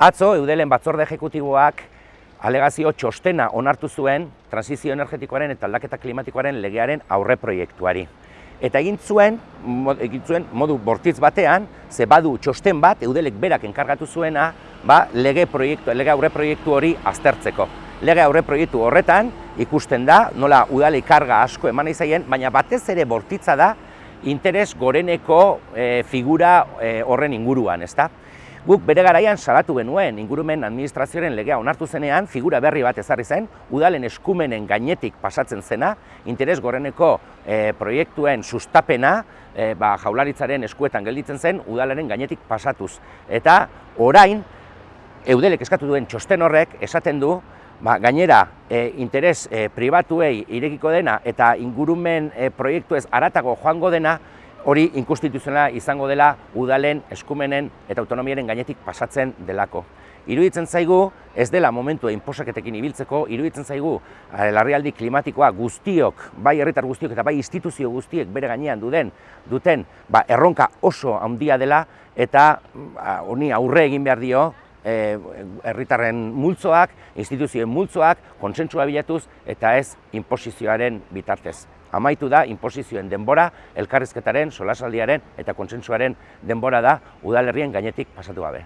Atzo, eudelen batzorde ejekutiboak alegazio txostena onartu zuen transizio energetikoaren eta aldaketa klimatikoaren legearen aurre proiektuari. Eta egin zuen, egin zuen modu bortitz batean, ze badu txosten bat, eudelek berak enkargatu zuena, ba, lege, proiektu, lege aurre proiektu hori aztertzeko. Lege aurre proiektu horretan ikusten da, nola udalei karga asko eman izaien, baina batez ere bortitza da interes goreneko e, figura e, horren inguruan, ezta? Guk bere garaian salatu genuen ingurumen administrazioaren legea onartu zenean figura berri bat ezarri zen, udalen eskumenen gainetik pasatzen zena, interes goreneko e, proiektuen sustapena, e, ba, jaularitzaren eskuetan gelditzen zen, udalaren gainetik pasatuz. Eta orain, eudelek eskatu duen txosten horrek esaten du, ba, gainera e, interes e, pribatuei irekiko dena eta ingurumen e, proiektu ez aratago joango dena, hori inkonstituzionala izango dela udalen eskumenen eta autonomiaren gainetik pasatzen delako. Iruditzen zaigu, ez dela momentu inposaketekin ibiltzeko, iruditzen zaigu larrialdi klimatikoa guztiok, bai herritar guztiok eta bai instituzio guztiek bere gainean duden, duten ba, erronka oso handia dela eta ba, honi aurre egin behar dio E, herritarren multzoak, instituzioen multzoak, kontsentsua bilatuz eta ez inposizioaren bitartez. Amaitu da inposizioen denbora, elkarrizketaren, solasaldiaren eta kontsentsuaren denbora da udalerrien gainetik pasatu gabe.